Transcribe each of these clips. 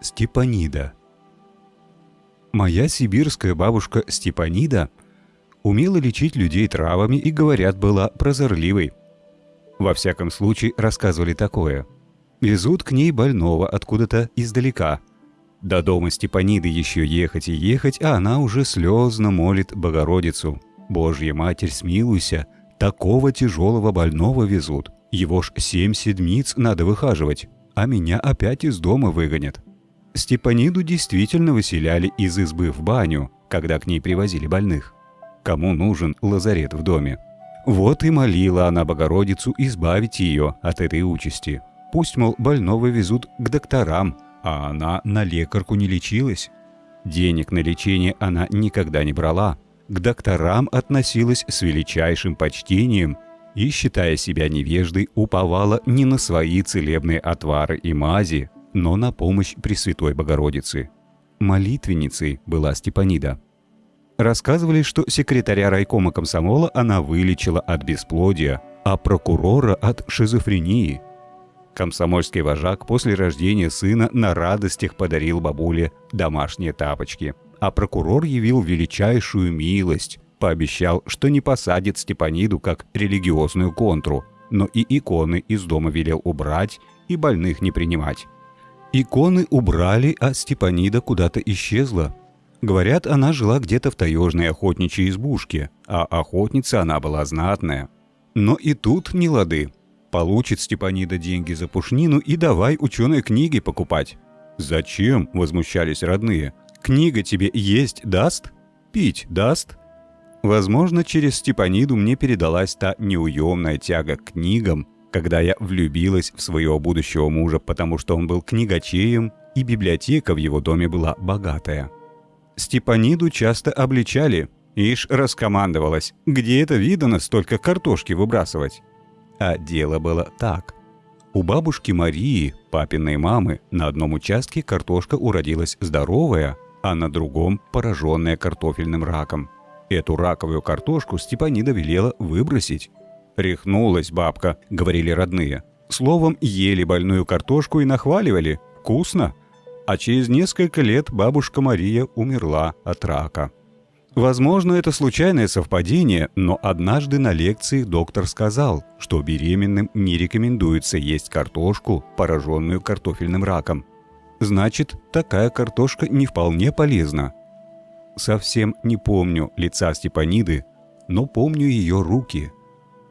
Степанида. Моя сибирская бабушка Степанида умела лечить людей травами и, говорят, была прозорливой. Во всяком случае, рассказывали такое. Везут к ней больного откуда-то издалека. До дома Степаниды еще ехать и ехать, а она уже слезно молит Богородицу. «Божья Матерь, смилуйся, такого тяжелого больного везут. Его ж семь седмиц надо выхаживать, а меня опять из дома выгонят». Степаниду действительно выселяли из избы в баню, когда к ней привозили больных. Кому нужен лазарет в доме? Вот и молила она Богородицу избавить ее от этой участи. Пусть, мол, больного везут к докторам, а она на лекарку не лечилась. Денег на лечение она никогда не брала. К докторам относилась с величайшим почтением и, считая себя невеждой, уповала не на свои целебные отвары и мази, но на помощь Пресвятой Богородицы. Молитвенницей была Степанида. Рассказывали, что секретаря райкома комсомола она вылечила от бесплодия, а прокурора от шизофрении. Комсомольский вожак после рождения сына на радостях подарил бабуле домашние тапочки, а прокурор явил величайшую милость, пообещал, что не посадит Степаниду как религиозную контру, но и иконы из дома велел убрать и больных не принимать. Иконы убрали, а Степанида куда-то исчезла. Говорят, она жила где-то в таежной охотничьей избушке, а охотница она была знатная. Но и тут не лады. Получит Степанида деньги за пушнину и давай ученые книги покупать. «Зачем?» – возмущались родные. «Книга тебе есть даст? Пить даст?» Возможно, через Степаниду мне передалась та неуемная тяга к книгам, когда я влюбилась в своего будущего мужа, потому что он был книгачеем, и библиотека в его доме была богатая. Степаниду часто обличали, ишь раскомандовалась, где это видано столько картошки выбрасывать. А дело было так. У бабушки Марии, папиной мамы, на одном участке картошка уродилась здоровая, а на другом – пораженная картофельным раком. Эту раковую картошку Степанида велела выбросить. «Рехнулась бабка», — говорили родные. Словом, ели больную картошку и нахваливали. Вкусно. А через несколько лет бабушка Мария умерла от рака. Возможно, это случайное совпадение, но однажды на лекции доктор сказал, что беременным не рекомендуется есть картошку, пораженную картофельным раком. Значит, такая картошка не вполне полезна. Совсем не помню лица Степаниды, но помню ее руки –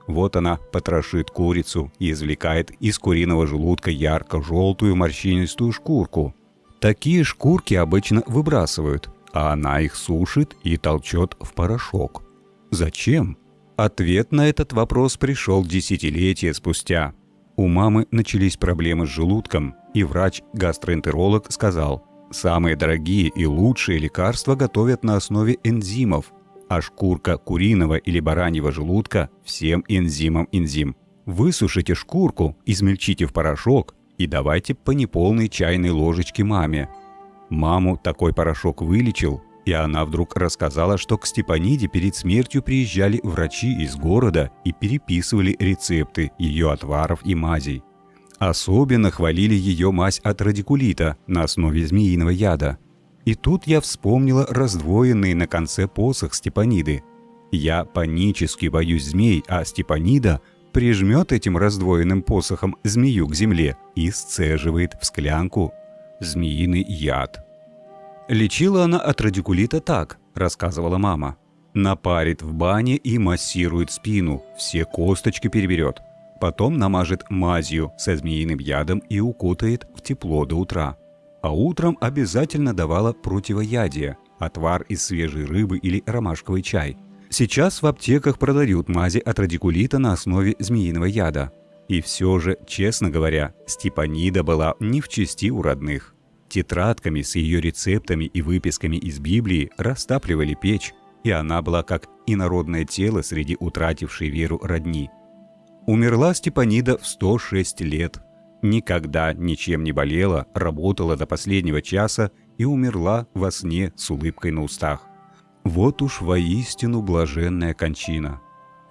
вот она потрошит курицу и извлекает из куриного желудка ярко-желтую морщинистую шкурку. Такие шкурки обычно выбрасывают, а она их сушит и толчет в порошок. Зачем? Ответ на этот вопрос пришел десятилетия спустя. У мамы начались проблемы с желудком, и врач-гастроэнтеролог сказал, самые дорогие и лучшие лекарства готовят на основе энзимов – а шкурка куриного или бараньего желудка всем энзимам энзим. Высушите шкурку, измельчите в порошок и давайте по неполной чайной ложечке маме. Маму такой порошок вылечил, и она вдруг рассказала, что к Степаниде перед смертью приезжали врачи из города и переписывали рецепты ее отваров и мазей. Особенно хвалили ее мазь от радикулита на основе змеиного яда – и тут я вспомнила раздвоенный на конце посох Степаниды. Я панически боюсь змей, а Степанида прижмет этим раздвоенным посохом змею к земле и сцеживает в склянку змеиный яд. Лечила она от радикулита так, рассказывала мама. Напарит в бане и массирует спину, все косточки переберет. Потом намажет мазью со змеиным ядом и укутает в тепло до утра а утром обязательно давала противоядие, отвар из свежей рыбы или ромашковый чай. Сейчас в аптеках продают мази от радикулита на основе змеиного яда. И все же, честно говоря, Степанида была не в чести у родных. Тетрадками с ее рецептами и выписками из Библии растапливали печь, и она была как инородное тело среди утратившей веру родни. Умерла Степанида в 106 лет, никогда ничем не болела, работала до последнего часа и умерла во сне с улыбкой на устах. Вот уж воистину блаженная кончина.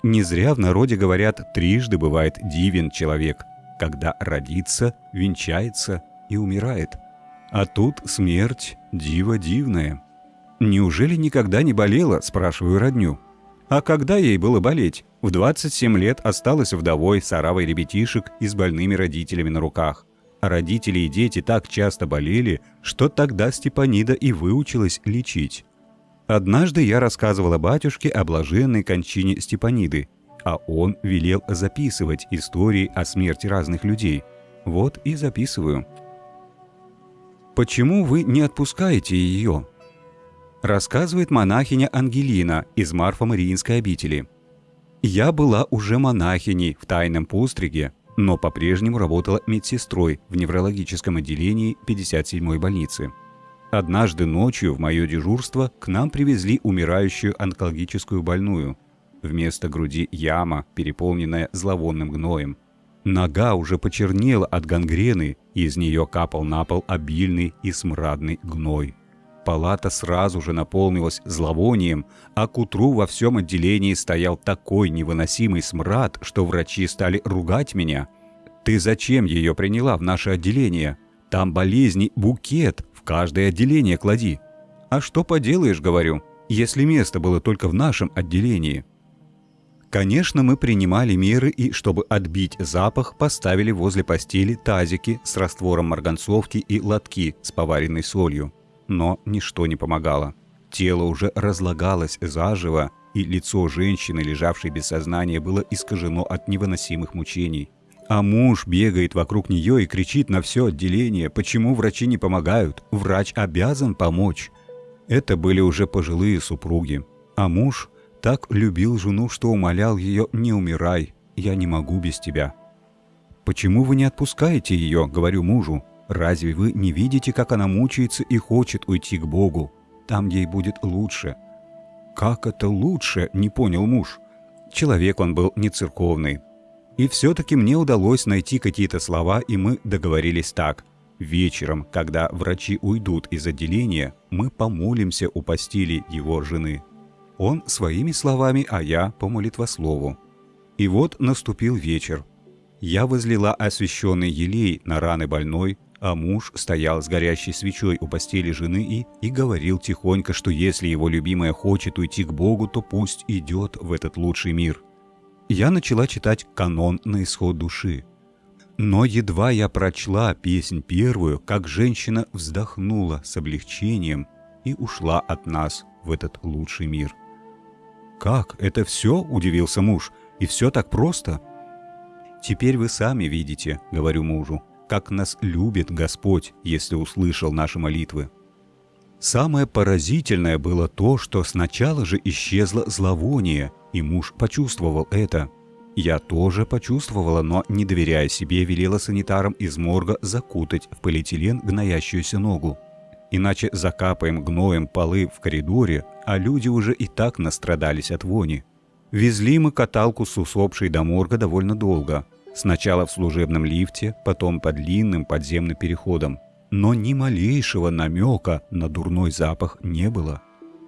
Не зря в народе говорят, трижды бывает дивен человек, когда родится, венчается и умирает. А тут смерть диво дивная. «Неужели никогда не болела?» – спрашиваю родню. А когда ей было болеть? В 27 лет осталась вдовой с оравой ребятишек и с больными родителями на руках. А родители и дети так часто болели, что тогда Степанида и выучилась лечить. Однажды я рассказывала батюшке о блаженной кончине Степаниды, а он велел записывать истории о смерти разных людей. Вот и записываю. «Почему вы не отпускаете ее?» Рассказывает монахиня Ангелина из Марфа-Мариинской обители. «Я была уже монахиней в тайном постриге, но по-прежнему работала медсестрой в неврологическом отделении 57-й больницы. Однажды ночью в мое дежурство к нам привезли умирающую онкологическую больную. Вместо груди яма, переполненная зловонным гноем. Нога уже почернела от гангрены, и из нее капал на пол обильный и смрадный гной палата сразу же наполнилась зловонием, а к утру во всем отделении стоял такой невыносимый смрад, что врачи стали ругать меня. «Ты зачем ее приняла в наше отделение? Там болезни букет, в каждое отделение клади». «А что поделаешь, — говорю, — если место было только в нашем отделении?» Конечно, мы принимали меры и, чтобы отбить запах, поставили возле постели тазики с раствором марганцовки и лотки с поваренной солью но ничто не помогало. Тело уже разлагалось заживо, и лицо женщины, лежавшей без сознания, было искажено от невыносимых мучений. А муж бегает вокруг нее и кричит на все отделение, почему врачи не помогают, врач обязан помочь. Это были уже пожилые супруги. А муж так любил жену, что умолял ее «не умирай, я не могу без тебя». «Почему вы не отпускаете ее?» — говорю мужу. Разве вы не видите, как она мучается и хочет уйти к Богу? Там ей будет лучше». «Как это лучше?» – не понял муж. Человек он был не церковный. И все-таки мне удалось найти какие-то слова, и мы договорились так. Вечером, когда врачи уйдут из отделения, мы помолимся у постели его жены. Он своими словами, а я по молитвослову. И вот наступил вечер. Я возлила освященный елей на раны больной, а муж стоял с горящей свечой у постели жены и, и говорил тихонько, что если его любимая хочет уйти к Богу, то пусть идет в этот лучший мир. Я начала читать канон на исход души. Но едва я прочла песнь первую, как женщина вздохнула с облегчением и ушла от нас в этот лучший мир. «Как? Это все?» – удивился муж. «И все так просто?» «Теперь вы сами видите», – говорю мужу как нас любит Господь, если услышал наши молитвы. Самое поразительное было то, что сначала же исчезло зловоние, и муж почувствовал это. Я тоже почувствовала, но, не доверяя себе, велела санитарам из морга закутать в полиэтилен гноящуюся ногу. Иначе закапаем гноем полы в коридоре, а люди уже и так настрадались от вони. Везли мы каталку с усопшей до морга довольно долго, Сначала в служебном лифте, потом по длинным подземным переходам. Но ни малейшего намека на дурной запах не было.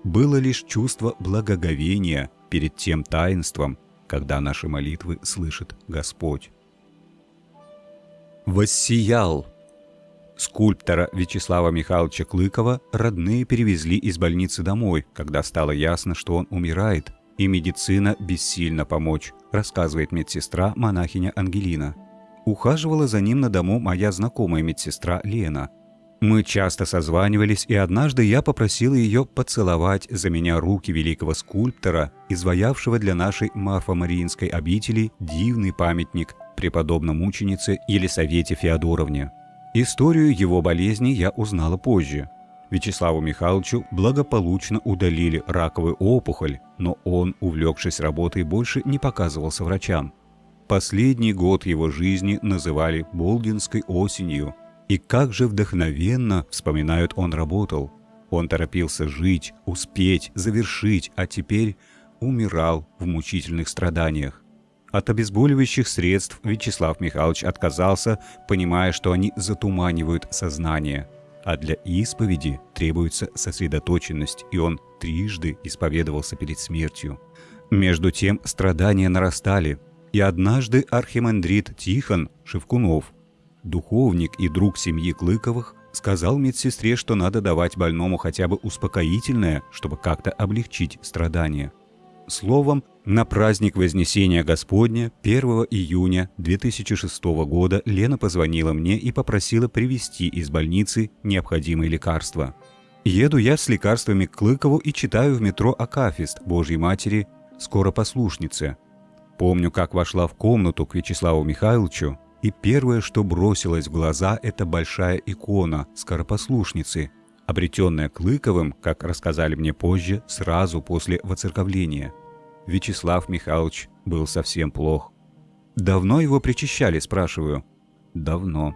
Было лишь чувство благоговения перед тем таинством, когда наши молитвы слышит Господь. «Воссиял!» Скульптора Вячеслава Михайловича Клыкова родные перевезли из больницы домой, когда стало ясно, что он умирает, и медицина бессильно помочь, рассказывает медсестра монахиня Ангелина. Ухаживала за ним на дому моя знакомая медсестра Лена. Мы часто созванивались, и однажды я попросила ее поцеловать за меня руки великого скульптора, изваявшего для нашей Марфа-Мариинской обители дивный памятник преподобной мученице Елисавете Феодоровне. Историю его болезни я узнала позже – Вячеславу Михайловичу благополучно удалили раковую опухоль, но он, увлекшись работой, больше не показывался врачам. Последний год его жизни называли «Болдинской осенью». И как же вдохновенно, вспоминают, он работал. Он торопился жить, успеть, завершить, а теперь умирал в мучительных страданиях. От обезболивающих средств Вячеслав Михайлович отказался, понимая, что они затуманивают сознание – а для исповеди требуется сосредоточенность, и он трижды исповедовался перед смертью. Между тем страдания нарастали, и однажды архимандрит Тихон Шевкунов, духовник и друг семьи Клыковых, Сказал медсестре, что надо давать больному хотя бы успокоительное, чтобы как-то облегчить страдания. Словом, на праздник Вознесения Господня 1 июня 2006 года Лена позвонила мне и попросила привезти из больницы необходимые лекарства. Еду я с лекарствами к Клыкову и читаю в метро Акафист Божьей Матери «Скоро послушнице». Помню, как вошла в комнату к Вячеславу Михайловичу, и первое, что бросилось в глаза, это большая икона скоропослушницы, обретенная Клыковым, как рассказали мне позже, сразу после воцерковления – Вячеслав Михайлович был совсем плох. «Давно его причащали?» – спрашиваю. «Давно».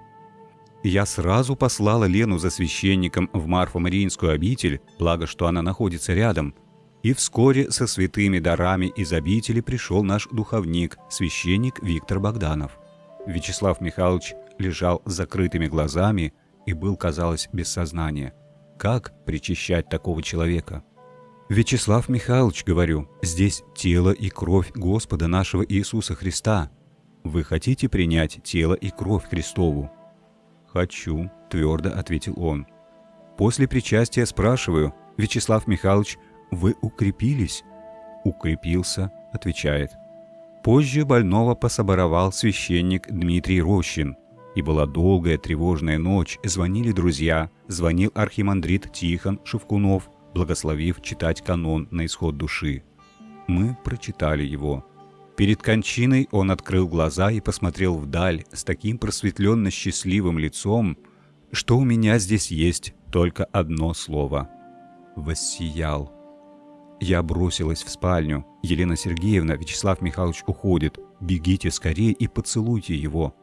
Я сразу послала Лену за священником в Марфо-Мариинскую обитель, благо, что она находится рядом. И вскоре со святыми дарами из обители пришел наш духовник, священник Виктор Богданов. Вячеслав Михайлович лежал с закрытыми глазами и был, казалось, без сознания. Как причащать такого человека? «Вячеслав Михайлович, говорю, здесь тело и кровь Господа нашего Иисуса Христа. Вы хотите принять тело и кровь Христову?» «Хочу», — твердо ответил он. После причастия спрашиваю, «Вячеслав Михайлович, вы укрепились?» «Укрепился», — отвечает. Позже больного пособоровал священник Дмитрий Рощин. И была долгая тревожная ночь, звонили друзья, звонил архимандрит Тихон Шевкунов, благословив читать канон на исход души. Мы прочитали его. Перед кончиной он открыл глаза и посмотрел вдаль с таким просветленно счастливым лицом, что у меня здесь есть только одно слово — «воссиял». Я бросилась в спальню. Елена Сергеевна, Вячеслав Михайлович уходит. Бегите скорее и поцелуйте его.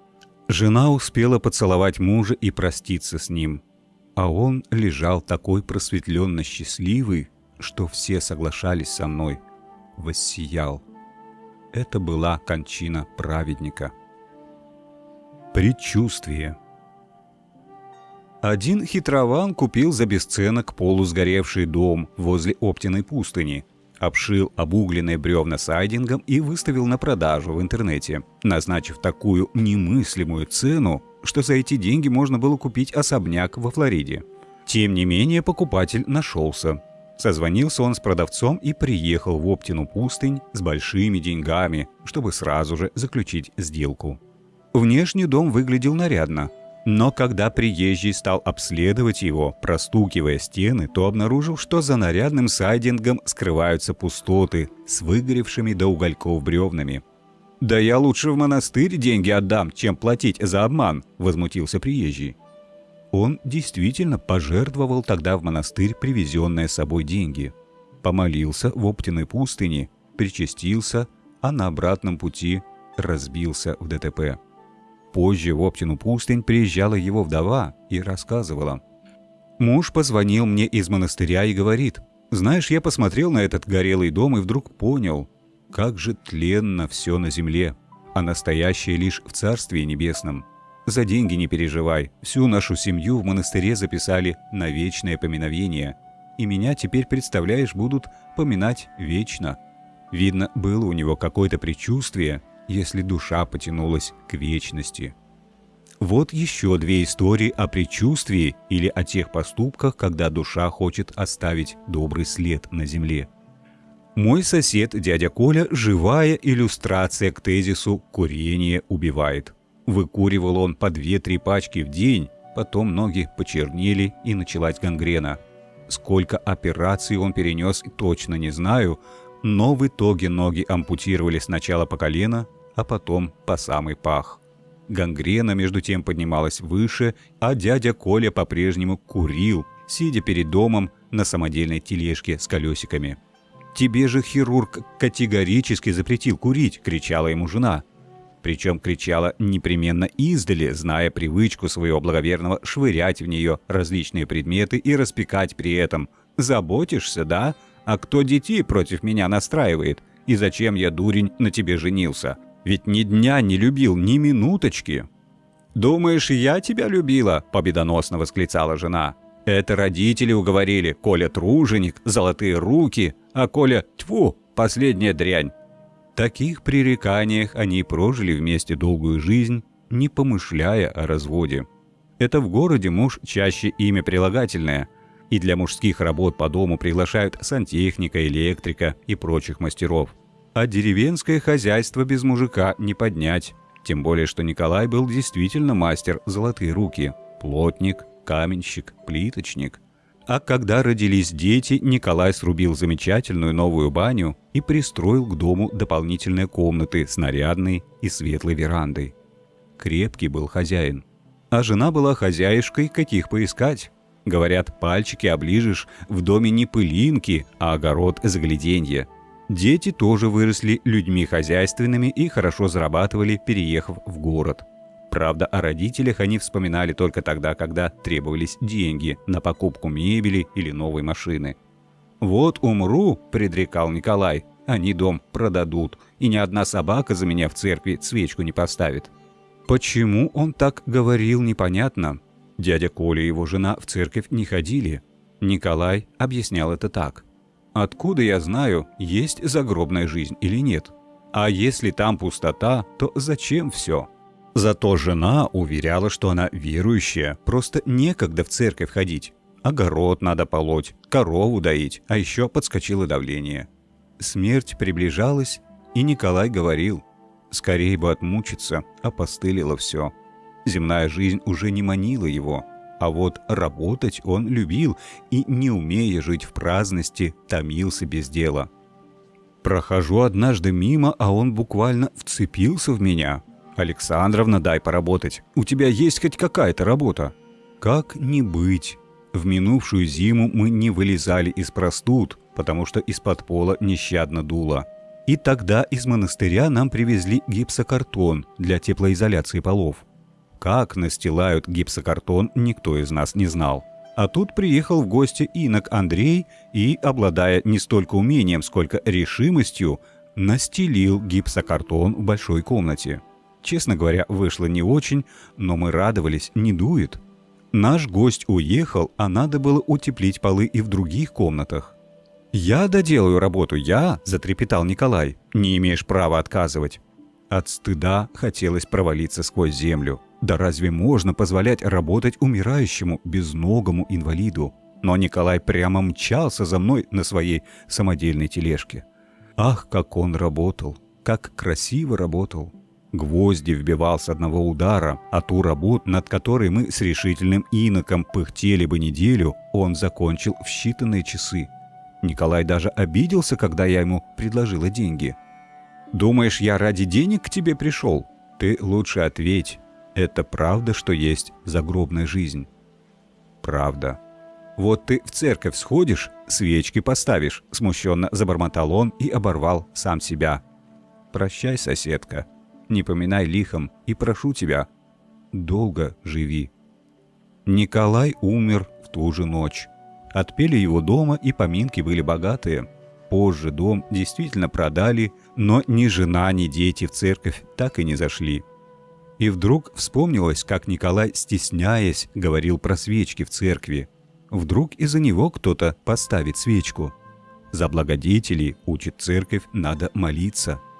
Жена успела поцеловать мужа и проститься с ним а он лежал такой просветленно счастливый, что все соглашались со мной. Воссиял. Это была кончина праведника. Предчувствие. Один хитрован купил за бесценок полусгоревший дом возле Оптиной пустыни, обшил обугленные бревна сайдингом и выставил на продажу в интернете, назначив такую немыслимую цену, что за эти деньги можно было купить особняк во Флориде. Тем не менее, покупатель нашелся. Созвонился он с продавцом и приехал в Оптину пустынь с большими деньгами, чтобы сразу же заключить сделку. Внешний дом выглядел нарядно, но когда приезжий стал обследовать его, простукивая стены, то обнаружил, что за нарядным сайдингом скрываются пустоты с выгоревшими до угольков бревнами. «Да я лучше в монастырь деньги отдам, чем платить за обман», – возмутился приезжий. Он действительно пожертвовал тогда в монастырь привезенные с собой деньги. Помолился в Оптиной пустыне, причастился, а на обратном пути разбился в ДТП. Позже в Оптину пустынь приезжала его вдова и рассказывала. Муж позвонил мне из монастыря и говорит, «Знаешь, я посмотрел на этот горелый дом и вдруг понял, как же тленно все на земле, а настоящее лишь в Царстве Небесном. За деньги не переживай, всю нашу семью в монастыре записали на вечное поминовение, и меня теперь, представляешь, будут поминать вечно. Видно, было у него какое-то предчувствие, если душа потянулась к вечности. Вот еще две истории о предчувствии или о тех поступках, когда душа хочет оставить добрый след на земле. Мой сосед, дядя Коля, живая иллюстрация к тезису «курение убивает». Выкуривал он по 2-3 пачки в день, потом ноги почернели и началась гангрена. Сколько операций он перенес, точно не знаю, но в итоге ноги ампутировали сначала по колено, а потом по самый пах. Гангрена между тем поднималась выше, а дядя Коля по-прежнему курил, сидя перед домом на самодельной тележке с колесиками. «Тебе же хирург категорически запретил курить!» – кричала ему жена. Причем кричала непременно издали, зная привычку своего благоверного швырять в нее различные предметы и распекать при этом. «Заботишься, да? А кто детей против меня настраивает? И зачем я, дурень, на тебе женился? Ведь ни дня не любил, ни минуточки!» «Думаешь, я тебя любила?» – победоносно восклицала жена. «Это родители уговорили. Коля труженик, золотые руки, а Коля – тьфу, последняя дрянь. Таких пререканиях они прожили вместе долгую жизнь, не помышляя о разводе. Это в городе муж чаще имя прилагательное, и для мужских работ по дому приглашают сантехника, электрика и прочих мастеров. А деревенское хозяйство без мужика не поднять. Тем более, что Николай был действительно мастер золотые руки. Плотник, каменщик, плиточник. А когда родились дети, Николай срубил замечательную новую баню и пристроил к дому дополнительные комнаты с нарядной и светлой верандой. Крепкий был хозяин. А жена была хозяюшкой, каких поискать. Говорят, пальчики оближешь, в доме не пылинки, а огород загляденье. Дети тоже выросли людьми хозяйственными и хорошо зарабатывали, переехав в город. Правда, о родителях они вспоминали только тогда, когда требовались деньги на покупку мебели или новой машины. «Вот умру», — предрекал Николай, — «они дом продадут, и ни одна собака за меня в церкви свечку не поставит». Почему он так говорил, непонятно. Дядя Коля и его жена в церковь не ходили. Николай объяснял это так. «Откуда я знаю, есть загробная жизнь или нет? А если там пустота, то зачем все?» Зато жена уверяла, что она верующая, просто некогда в церковь ходить. Огород надо полоть, корову доить, а еще подскочило давление. Смерть приближалась, и Николай говорил, скорее бы отмучиться, опостылило все. Земная жизнь уже не манила его, а вот работать он любил и, не умея жить в праздности, томился без дела. Прохожу однажды мимо, а он буквально вцепился в меня, «Александровна, дай поработать. У тебя есть хоть какая-то работа?» «Как не быть?» В минувшую зиму мы не вылезали из простуд, потому что из-под пола нещадно дуло. И тогда из монастыря нам привезли гипсокартон для теплоизоляции полов. Как настилают гипсокартон, никто из нас не знал. А тут приехал в гости инок Андрей и, обладая не столько умением, сколько решимостью, настелил гипсокартон в большой комнате. Честно говоря, вышло не очень, но мы радовались, не дует. Наш гость уехал, а надо было утеплить полы и в других комнатах. «Я доделаю работу, я!» – затрепетал Николай. «Не имеешь права отказывать». От стыда хотелось провалиться сквозь землю. Да разве можно позволять работать умирающему, безногому инвалиду? Но Николай прямо мчался за мной на своей самодельной тележке. Ах, как он работал! Как красиво работал! Гвозди вбивал с одного удара, а ту работу, над которой мы с решительным иноком пыхтели бы неделю, он закончил в считанные часы. Николай даже обиделся, когда я ему предложила деньги. «Думаешь, я ради денег к тебе пришел? Ты лучше ответь. Это правда, что есть загробная жизнь?» «Правда». «Вот ты в церковь сходишь, свечки поставишь», — смущенно забормотал он и оборвал сам себя. «Прощай, соседка», не поминай лихом, и прошу тебя, долго живи». Николай умер в ту же ночь. Отпели его дома, и поминки были богатые. Позже дом действительно продали, но ни жена, ни дети в церковь так и не зашли. И вдруг вспомнилось, как Николай, стесняясь, говорил про свечки в церкви. Вдруг из-за него кто-то поставит свечку. За благодетелей, учит церковь, надо молиться –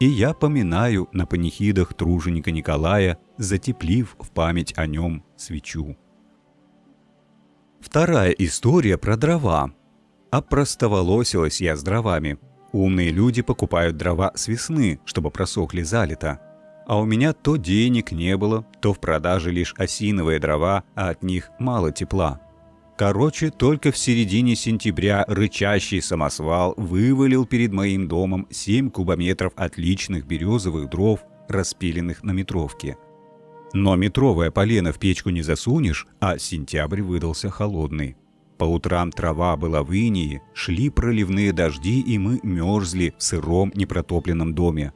и я поминаю на панихидах труженика Николая, затеплив в память о нем свечу. Вторая история про дрова. Опростоволосилась я с дровами. Умные люди покупают дрова с весны, чтобы просохли залито. А у меня то денег не было, то в продаже лишь осиновые дрова, а от них мало тепла. Короче, только в середине сентября рычащий самосвал вывалил перед моим домом 7 кубометров отличных березовых дров, распиленных на метровке. Но метровое полено в печку не засунешь, а сентябрь выдался холодный. По утрам трава была в инии, шли проливные дожди, и мы мерзли в сыром непротопленном доме.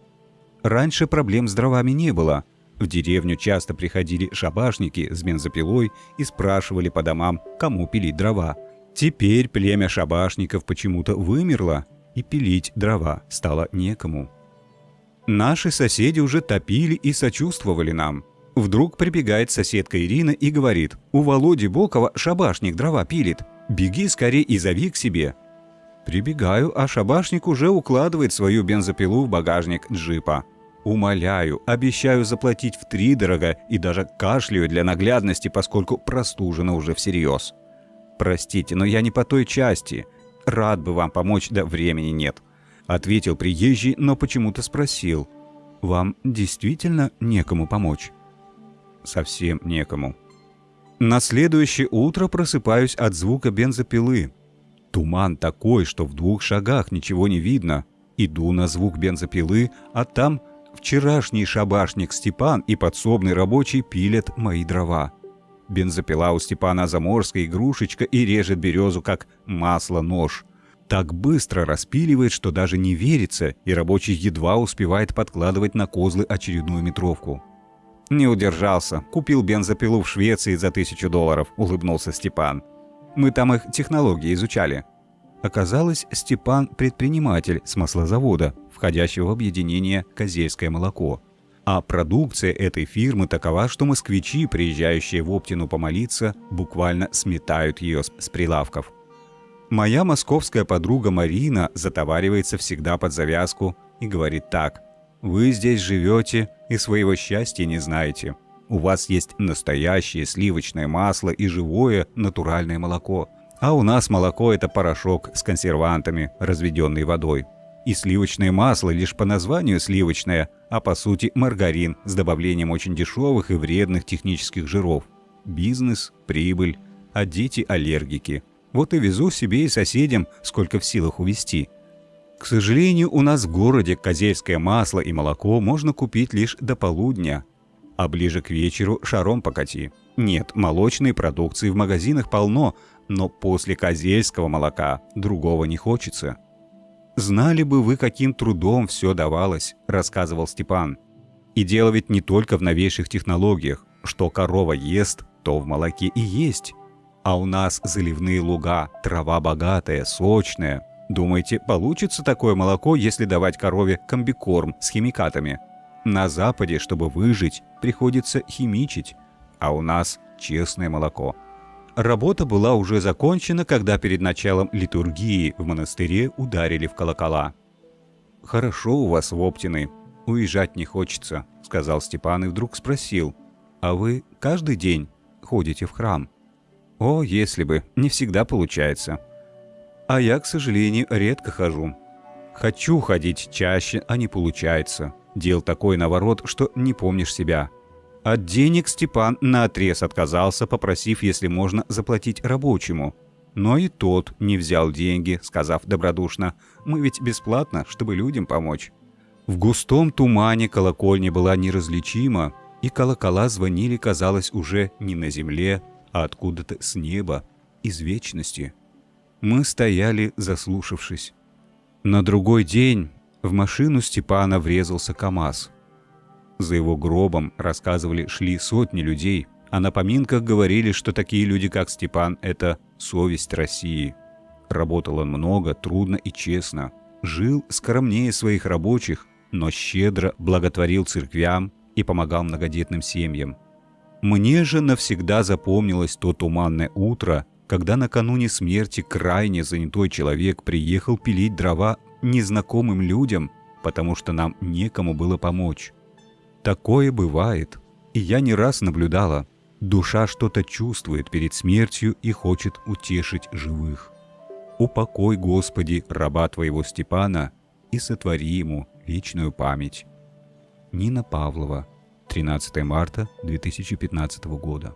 Раньше проблем с дровами не было, в деревню часто приходили шабашники с бензопилой и спрашивали по домам, кому пилить дрова. Теперь племя шабашников почему-то вымерло, и пилить дрова стало некому. Наши соседи уже топили и сочувствовали нам. Вдруг прибегает соседка Ирина и говорит, «У Володи Бокова шабашник дрова пилит. Беги скорее и зови к себе». Прибегаю, а шабашник уже укладывает свою бензопилу в багажник джипа. Умоляю, обещаю заплатить в три дорого и даже кашляю для наглядности, поскольку простужена уже всерьез. Простите, но я не по той части. Рад бы вам помочь, да времени нет. Ответил приезжий, но почему-то спросил. Вам действительно некому помочь? Совсем некому. На следующее утро просыпаюсь от звука бензопилы. Туман такой, что в двух шагах ничего не видно. Иду на звук бензопилы, а там Вчерашний шабашник Степан и подсобный рабочий пилят мои дрова. Бензопила у Степана заморская игрушечка и режет березу, как масло-нож. Так быстро распиливает, что даже не верится, и рабочий едва успевает подкладывать на козлы очередную метровку. «Не удержался. Купил бензопилу в Швеции за тысячу долларов», — улыбнулся Степан. «Мы там их технологии изучали». Оказалось, Степан – предприниматель с маслозавода, входящего в объединение «Козельское молоко». А продукция этой фирмы такова, что москвичи, приезжающие в Оптину помолиться, буквально сметают ее с прилавков. Моя московская подруга Марина затоваривается всегда под завязку и говорит так. «Вы здесь живете и своего счастья не знаете. У вас есть настоящее сливочное масло и живое натуральное молоко – а у нас молоко – это порошок с консервантами, разведенный водой. И сливочное масло лишь по названию сливочное, а по сути маргарин с добавлением очень дешевых и вредных технических жиров. Бизнес, прибыль, а дети аллергики. Вот и везу себе и соседям, сколько в силах увезти. К сожалению, у нас в городе козельское масло и молоко можно купить лишь до полудня, а ближе к вечеру шаром покати. Нет, молочной продукции в магазинах полно, но после козельского молока другого не хочется. «Знали бы вы, каким трудом все давалось», – рассказывал Степан. «И дело ведь не только в новейших технологиях. Что корова ест, то в молоке и есть. А у нас заливные луга, трава богатая, сочная. Думаете, получится такое молоко, если давать корове комбикорм с химикатами? На Западе, чтобы выжить, приходится химичить, а у нас честное молоко – Работа была уже закончена, когда перед началом литургии в монастыре ударили в колокола. «Хорошо у вас в Оптины. Уезжать не хочется», — сказал Степан и вдруг спросил. «А вы каждый день ходите в храм?» «О, если бы, не всегда получается». «А я, к сожалению, редко хожу. Хочу ходить чаще, а не получается. Дел такой наворот, что не помнишь себя». От денег Степан наотрез отказался, попросив, если можно, заплатить рабочему. Но и тот не взял деньги, сказав добродушно, «Мы ведь бесплатно, чтобы людям помочь». В густом тумане колокольня была неразличима, и колокола звонили, казалось, уже не на земле, а откуда-то с неба, из вечности. Мы стояли, заслушавшись. На другой день в машину Степана врезался КамАЗ. За его гробом, рассказывали, шли сотни людей, а на поминках говорили, что такие люди, как Степан, это совесть России. Работал он много, трудно и честно. Жил скромнее своих рабочих, но щедро благотворил церквям и помогал многодетным семьям. Мне же навсегда запомнилось то туманное утро, когда накануне смерти крайне занятой человек приехал пилить дрова незнакомым людям, потому что нам некому было помочь. Такое бывает. И я не раз наблюдала. Душа что-то чувствует перед смертью и хочет утешить живых. Упокой, Господи, раба Твоего Степана, и сотвори ему вечную память. Нина Павлова, 13 марта 2015 года.